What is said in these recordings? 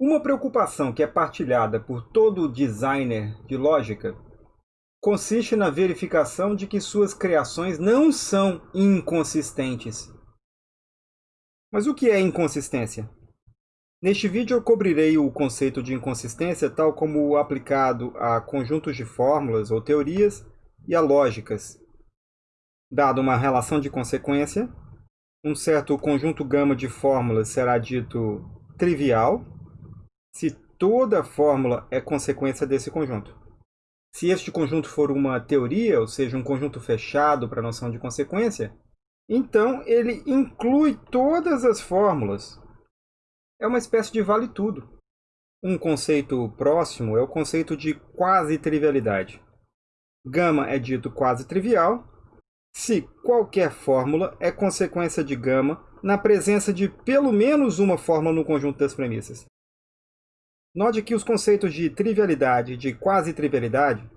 Uma preocupação que é partilhada por todo designer de lógica consiste na verificação de que suas criações não são inconsistentes. Mas o que é inconsistência? Neste vídeo eu cobrirei o conceito de inconsistência tal como aplicado a conjuntos de fórmulas ou teorias e a lógicas. Dado uma relação de consequência, um certo conjunto gama de fórmulas será dito trivial se toda fórmula é consequência desse conjunto. Se este conjunto for uma teoria, ou seja, um conjunto fechado para a noção de consequência, então ele inclui todas as fórmulas. É uma espécie de vale-tudo. Um conceito próximo é o conceito de quase-trivialidade. Gama é dito quase-trivial se qualquer fórmula é consequência de gama na presença de pelo menos uma fórmula no conjunto das premissas. Note que os conceitos de trivialidade e de quase-trivialidade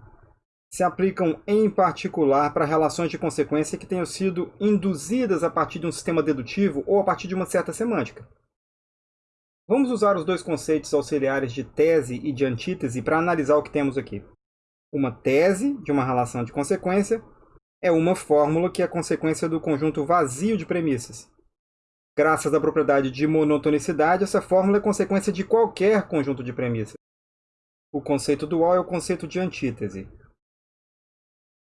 se aplicam em particular para relações de consequência que tenham sido induzidas a partir de um sistema dedutivo ou a partir de uma certa semântica. Vamos usar os dois conceitos auxiliares de tese e de antítese para analisar o que temos aqui. Uma tese de uma relação de consequência é uma fórmula que é consequência do conjunto vazio de premissas. Graças à propriedade de monotonicidade, essa fórmula é consequência de qualquer conjunto de premissas. O conceito dual é o conceito de antítese.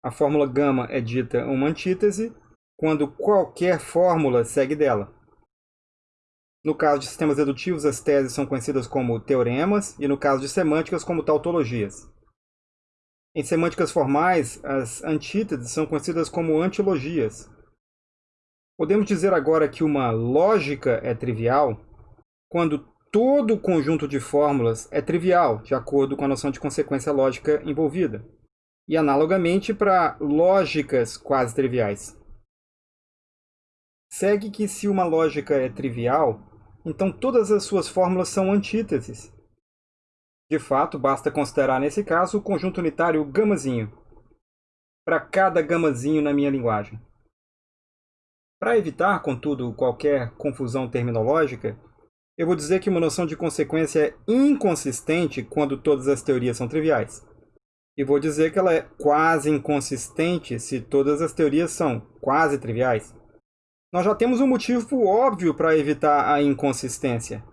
A fórmula gama é dita uma antítese quando qualquer fórmula segue dela. No caso de sistemas dedutivos, as teses são conhecidas como teoremas e no caso de semânticas como tautologias. Em semânticas formais, as antíteses são conhecidas como antilogias. Podemos dizer agora que uma lógica é trivial quando todo o conjunto de fórmulas é trivial, de acordo com a noção de consequência lógica envolvida. E analogamente para lógicas quase triviais. Segue que se uma lógica é trivial, então todas as suas fórmulas são antíteses. De fato, basta considerar nesse caso o conjunto unitário gamazinho, para cada gamazinho na minha linguagem. Para evitar, contudo, qualquer confusão terminológica, eu vou dizer que uma noção de consequência é inconsistente quando todas as teorias são triviais. E vou dizer que ela é quase inconsistente se todas as teorias são quase triviais. Nós já temos um motivo óbvio para evitar a inconsistência.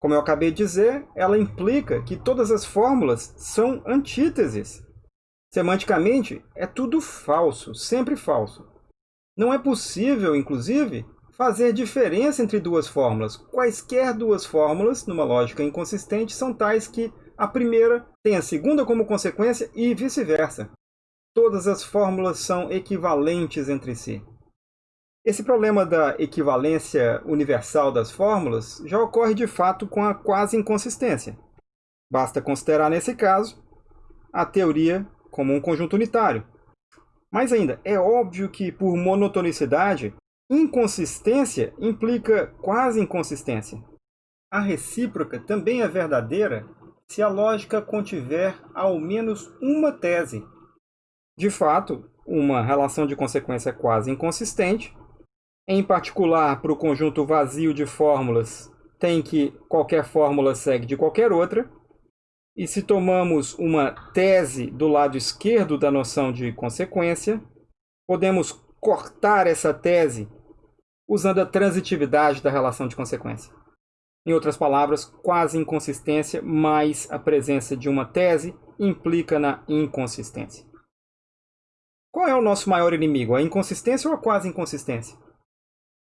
Como eu acabei de dizer, ela implica que todas as fórmulas são antíteses. Semanticamente, é tudo falso, sempre falso. Não é possível, inclusive, fazer diferença entre duas fórmulas. Quaisquer duas fórmulas, numa lógica inconsistente, são tais que a primeira tem a segunda como consequência e vice-versa. Todas as fórmulas são equivalentes entre si. Esse problema da equivalência universal das fórmulas já ocorre de fato com a quase inconsistência. Basta considerar nesse caso a teoria como um conjunto unitário, mais ainda, é óbvio que, por monotonicidade, inconsistência implica quase inconsistência. A recíproca também é verdadeira se a lógica contiver ao menos uma tese. De fato, uma relação de consequência quase inconsistente, em particular para o conjunto vazio de fórmulas, tem que qualquer fórmula segue de qualquer outra, e se tomamos uma tese do lado esquerdo da noção de consequência, podemos cortar essa tese usando a transitividade da relação de consequência. Em outras palavras, quase inconsistência mais a presença de uma tese implica na inconsistência. Qual é o nosso maior inimigo, a inconsistência ou a quase inconsistência?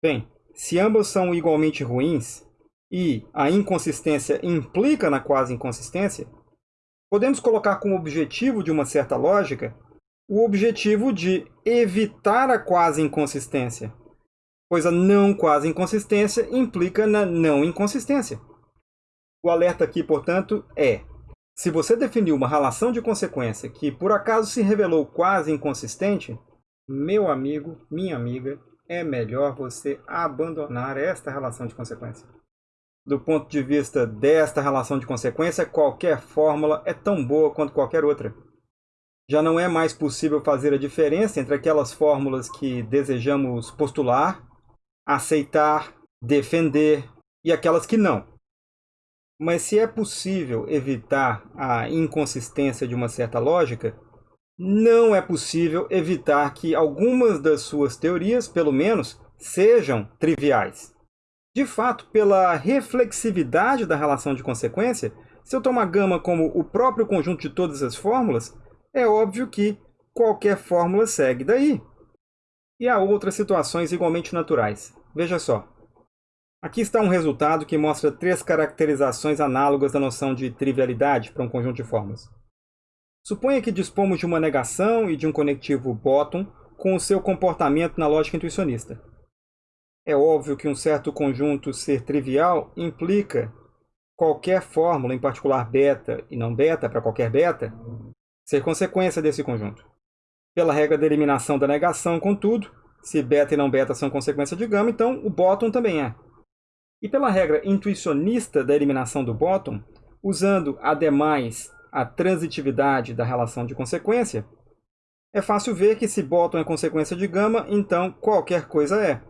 Bem, se ambas são igualmente ruins e a inconsistência implica na quase inconsistência, Podemos colocar como objetivo de uma certa lógica o objetivo de evitar a quase inconsistência, pois a não quase inconsistência implica na não inconsistência. O alerta aqui, portanto, é: se você definiu uma relação de consequência que por acaso se revelou quase inconsistente, meu amigo, minha amiga, é melhor você abandonar esta relação de consequência do ponto de vista desta relação de consequência, qualquer fórmula é tão boa quanto qualquer outra. Já não é mais possível fazer a diferença entre aquelas fórmulas que desejamos postular, aceitar, defender e aquelas que não. Mas se é possível evitar a inconsistência de uma certa lógica, não é possível evitar que algumas das suas teorias, pelo menos, sejam triviais. De fato, pela reflexividade da relação de consequência, se eu tomar gama como o próprio conjunto de todas as fórmulas, é óbvio que qualquer fórmula segue daí. E há outras situações igualmente naturais. Veja só. Aqui está um resultado que mostra três caracterizações análogas da noção de trivialidade para um conjunto de fórmulas. Suponha que dispomos de uma negação e de um conectivo bottom com o seu comportamento na lógica intuicionista. É óbvio que um certo conjunto ser trivial implica qualquer fórmula, em particular beta e não beta para qualquer beta, ser consequência desse conjunto. Pela regra da eliminação da negação, contudo, se beta e não beta são consequência de gama, então o bottom também é. E pela regra intuicionista da eliminação do bottom, usando ademais a transitividade da relação de consequência, é fácil ver que se bottom é consequência de gama, então qualquer coisa é.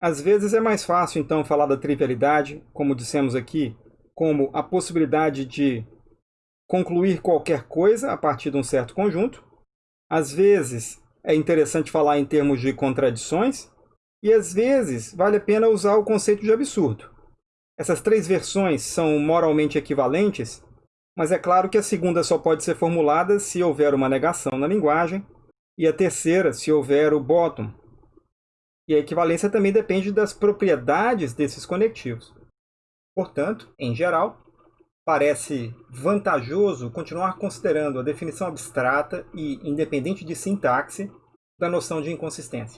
Às vezes é mais fácil então falar da trivialidade, como dissemos aqui, como a possibilidade de concluir qualquer coisa a partir de um certo conjunto. Às vezes é interessante falar em termos de contradições, e às vezes vale a pena usar o conceito de absurdo. Essas três versões são moralmente equivalentes, mas é claro que a segunda só pode ser formulada se houver uma negação na linguagem, e a terceira se houver o bottom. E a equivalência também depende das propriedades desses conectivos. Portanto, em geral, parece vantajoso continuar considerando a definição abstrata e independente de sintaxe da noção de inconsistência.